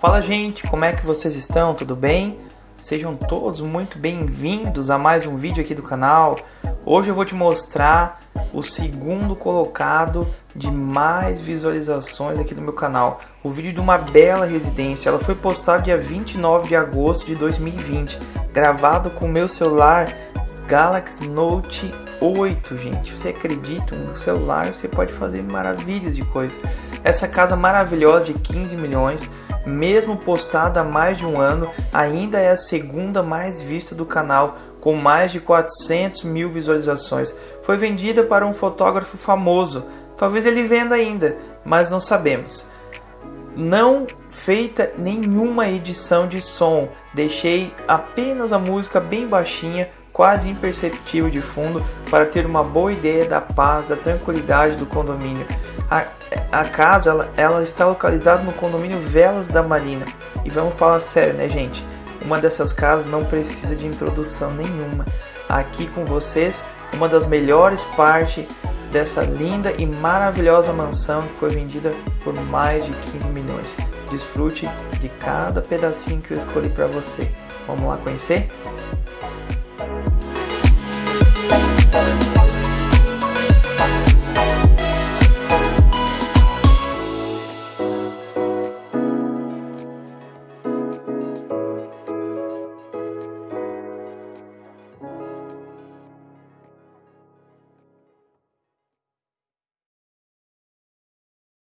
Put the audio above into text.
Fala gente, como é que vocês estão? Tudo bem? Sejam todos muito bem-vindos a mais um vídeo aqui do canal. Hoje eu vou te mostrar o segundo colocado de mais visualizações aqui do meu canal. O vídeo de uma bela residência. Ela foi postada dia 29 de agosto de 2020, gravado com o meu celular Galaxy Note 8, gente. Você acredita? Um celular você pode fazer maravilhas de coisas. Essa casa maravilhosa de 15 milhões mesmo postada há mais de um ano, ainda é a segunda mais vista do canal, com mais de 400 mil visualizações. Foi vendida para um fotógrafo famoso, talvez ele venda ainda, mas não sabemos. Não feita nenhuma edição de som, deixei apenas a música bem baixinha, quase imperceptível de fundo, para ter uma boa ideia da paz, da tranquilidade do condomínio. A, a casa ela, ela, está localizada no condomínio Velas da Marina. E vamos falar sério, né, gente? Uma dessas casas não precisa de introdução nenhuma. Aqui com vocês, uma das melhores partes dessa linda e maravilhosa mansão que foi vendida por mais de 15 milhões. Desfrute de cada pedacinho que eu escolhi para você. Vamos lá conhecer? Música